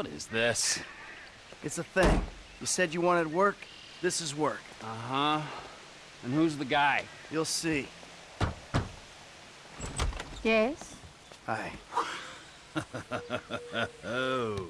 What is this? It's a thing. You said you wanted work. This is work. Uh-huh. And who's the guy? You'll see. Yes? Hi. Oh.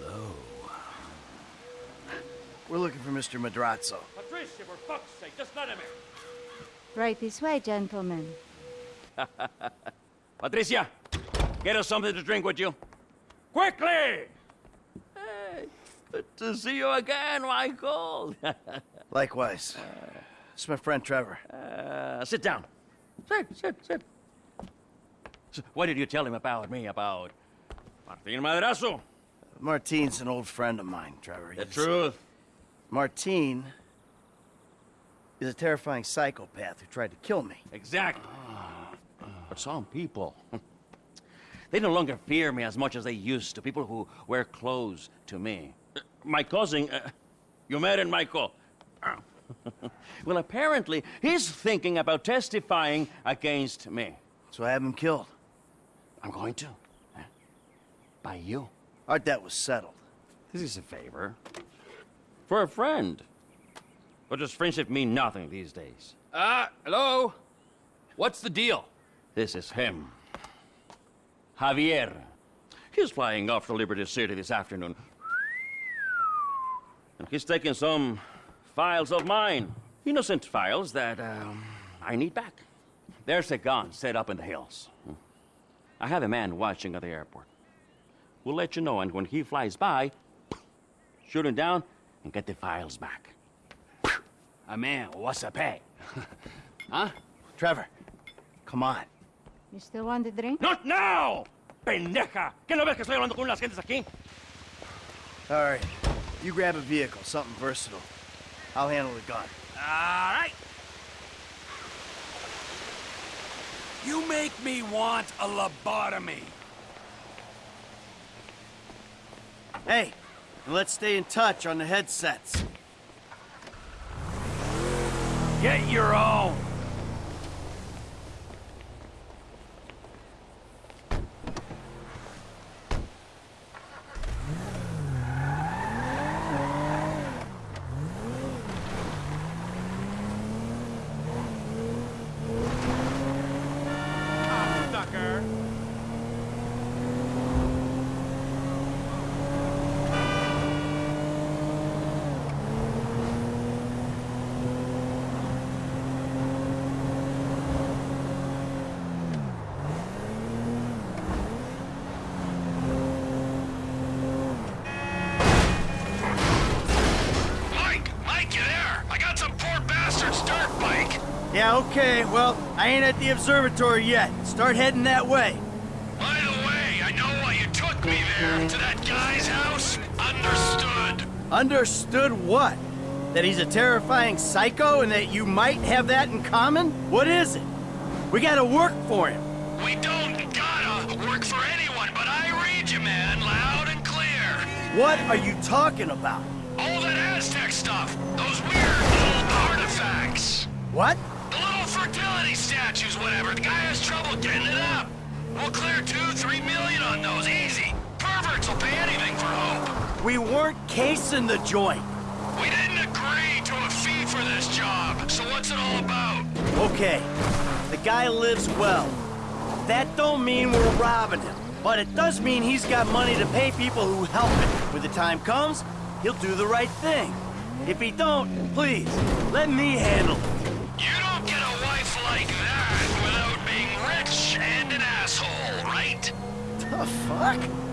Hello. We're looking for Mr. Madrazo. Patricia, for fuck's sake, just let him in. Right this way, gentlemen. Patricia, get us something to drink, would you? Quickly! Hey, good to see you again, Michael. Likewise. It's my friend Trevor. Uh, sit down. Sit, sit, sit. So, what did you tell him about me, about Martin Madrazo? Martin's an old friend of mine, Trevor. The He's- truth. Martine is a terrifying psychopath who tried to kill me. Exactly. But some people, they no longer fear me as much as they used to. People who wear clothes to me. Uh, My cousin, uh, you met in Michael. well, apparently, he's thinking about testifying against me. So I have him killed. I'm going to. huh? By you. Our debt was settled. This is a favor. For a friend. But does friendship mean nothing these days? Ah, hello? What's the deal? This is him. Javier. He's flying off to Liberty City this afternoon. And he's taking some files of mine. Innocent files that um, I need back. There's a gun set up in the hills. I have a man watching at the airport. We'll let you know, and when he flies by, shoot him down and get the files back. Ah, man, what's the pay? huh? Trevor, come on. You still want a drink? Not now! Pendeja! ¿Qué no ves que estoy hablando con unas gentes aquí? All right. You grab a vehicle, something versatile. I'll handle the gun. All right. You make me want a lobotomy. Hey, and let's stay in touch on the headsets. Get your own. Sucker! Mike! Mike, you there? I got some poor bastard's dirt bike. Yeah, okay. Well, I ain't at the observatory yet. Start heading that way. By the way, I know why you took me there. To that guy's house? Understood. Understood what? That he's a terrifying psycho and that you might have that in common? What is it? We gotta work for him. We don't gotta work for anyone, but I read you, man, loud and clear. What are you talking about? All that Aztec stuff. Those weird little artifacts. What? Fertility statues, whatever. The guy has trouble getting it up. We'll clear two, three million on those, easy. Perverts will pay anything for hope. We weren't casing the joint. We didn't agree to a fee for this job, so what's it all about? Okay, the guy lives well. That don't mean we're robbing him, but it does mean he's got money to pay people who help him. When the time comes, he'll do the right thing. If he don't, please, let me handle it. The fuck?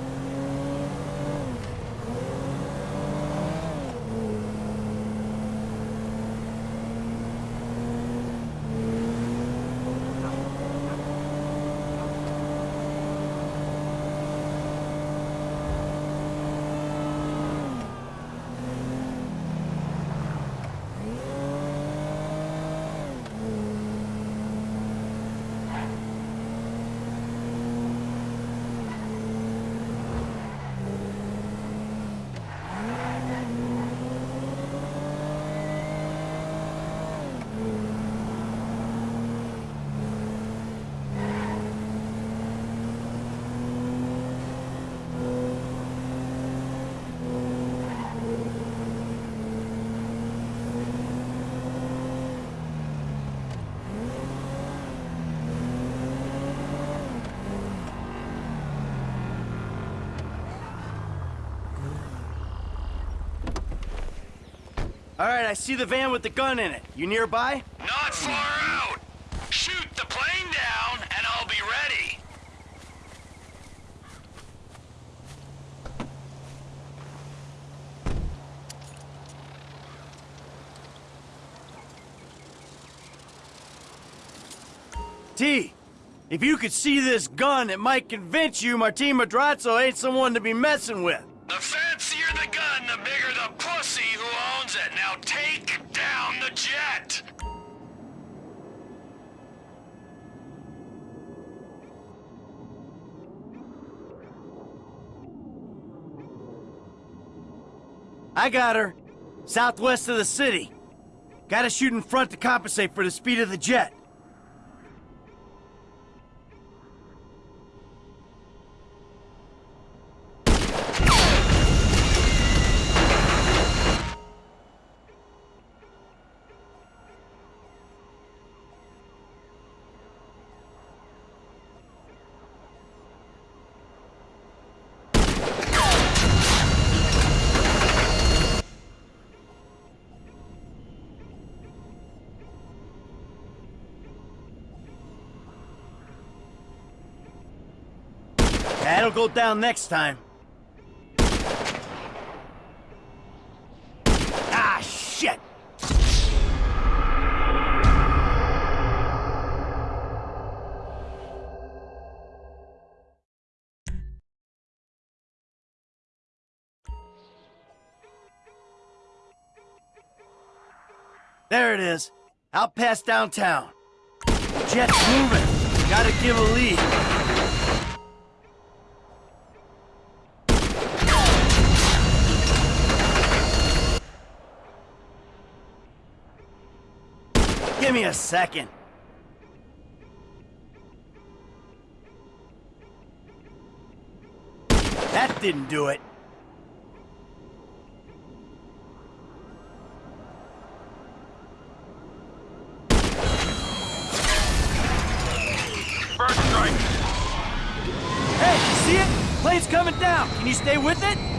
All right, I see the van with the gun in it. You nearby? Not far out. Shoot the plane down, and I'll be ready. T, if you could see this gun, it might convince you Martin Madrazo ain't someone to be messing with. I got her. Southwest of the city. Gotta shoot in front to compensate for the speed of the jet. That'll go down next time. Ah, shit! There it is. Out past downtown. Jets moving. Gotta give a lead. me a second. That didn't do it. First strike. Hey, you see it? Plane's coming down. Can you stay with it?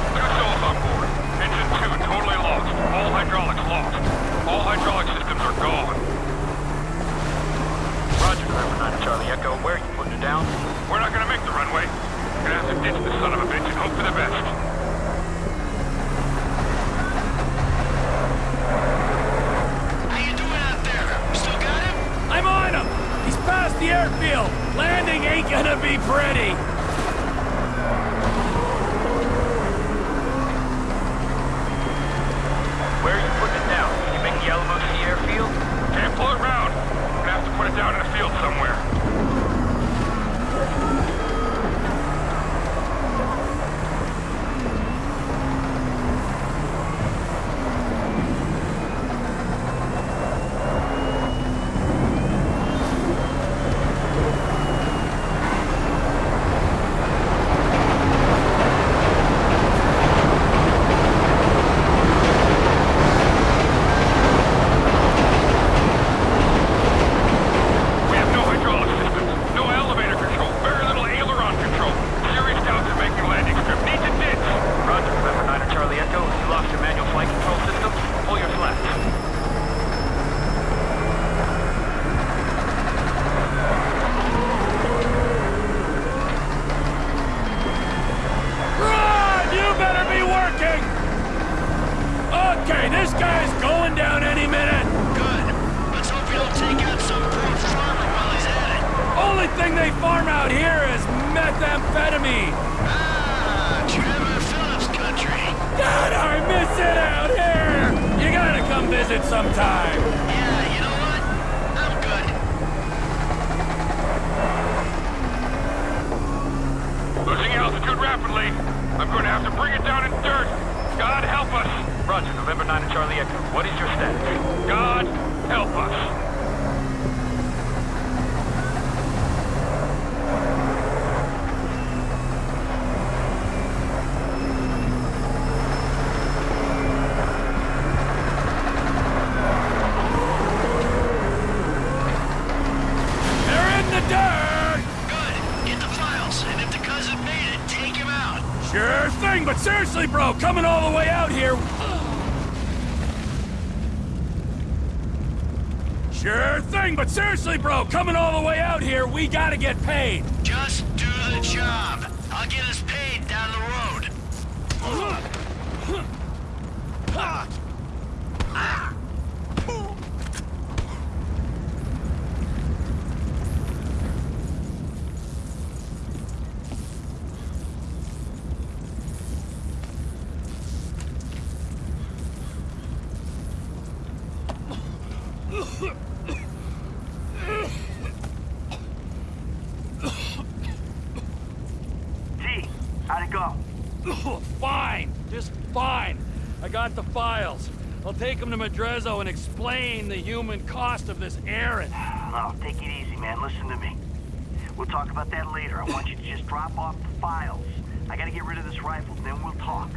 methamphetamine. Ah, Trevor Phillips country. God, I miss it out here! You gotta come visit sometime. Yeah, you know what? I'm good. Losing altitude rapidly. I'm going to have to bring it down in dirt. God help us. Roger, November 9 and Charlie Echo. What is your status? God help us. They're in the dirt! Good. Get the files, and if the cousin made it, take him out. Sure thing, but seriously, bro, coming all the way out here... Sure thing, but seriously, bro, coming all the way out here, we gotta get paid. Just do the job. I'll get us paid down the road. T, how'd it go? fine, just fine. I got the files. I'll take them to Madrazo and explain the human cost of this errand. No, take it easy, man. Listen to me. We'll talk about that later. I want you to just drop off the files. I gotta get rid of this rifle, then we'll talk.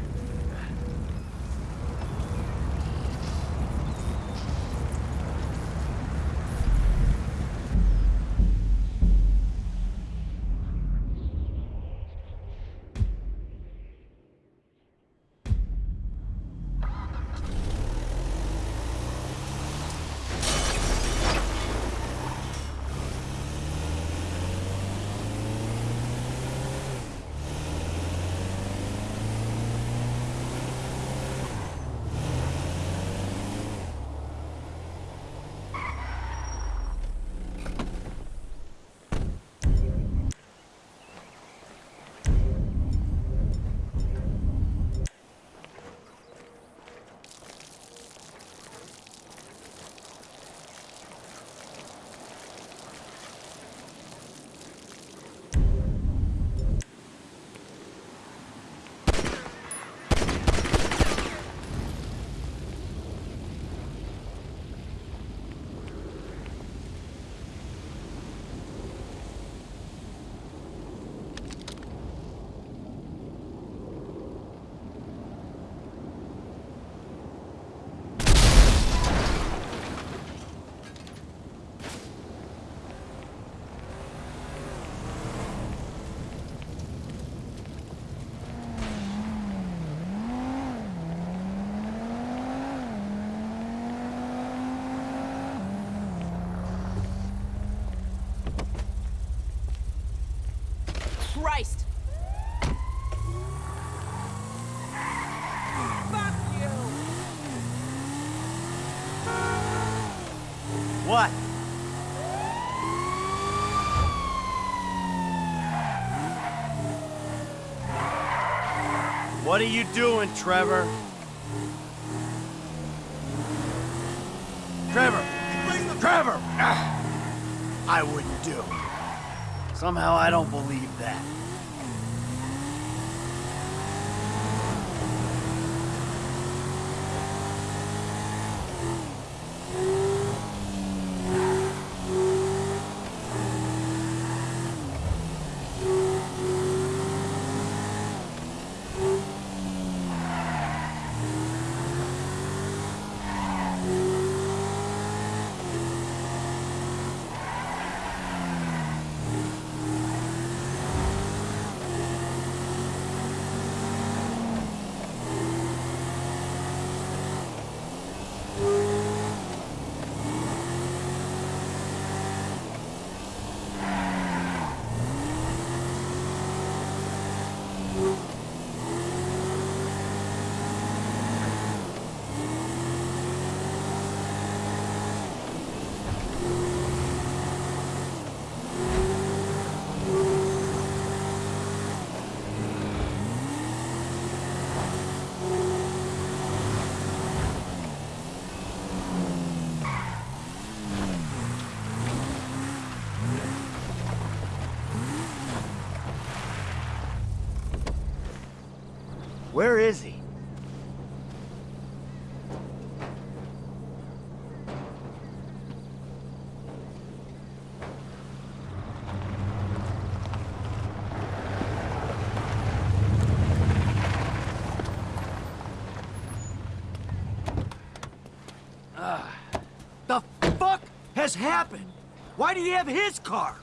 What are you doing, Trevor? Trevor! Trevor! Ah, I wouldn't do. Somehow I don't believe that. Happened? Why do he have his car?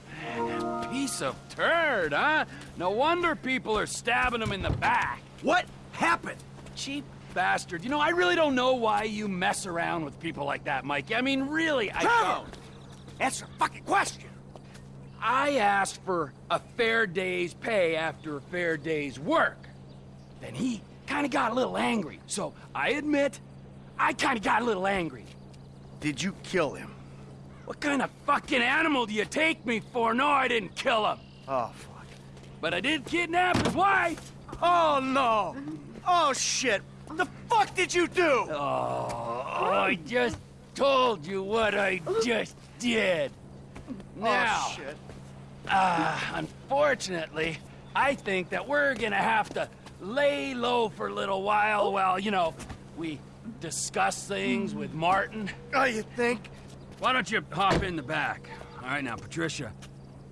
Piece of turd, huh? No wonder people are stabbing him in the back. What happened? Cheap bastard. You know, I really don't know why you mess around with people like that, Mike. I mean, really, I Trevor! don't. Answer the fucking question. I asked for a fair day's pay after a fair day's work. Then he kind of got a little angry. So I admit, I kind of got a little angry. Did you kill him? What kind of fucking animal do you take me for? No, I didn't kill him. Oh, fuck. But I did kidnap his wife. Oh, no. Oh, shit. What the fuck did you do? Oh, I just told you what I just did. Now, Oh, shit. uh, unfortunately, I think that we're gonna have to lay low for a little while while, you know, we discuss things with Martin. Oh, you think? Why don't you hop in the back? All right, now, Patricia.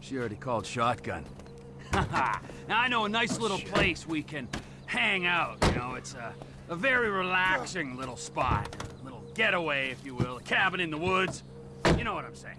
She already called shotgun. now, I know a nice little place we can hang out, you know. It's a, a very relaxing little spot. A little getaway, if you will. A cabin in the woods. You know what I'm saying.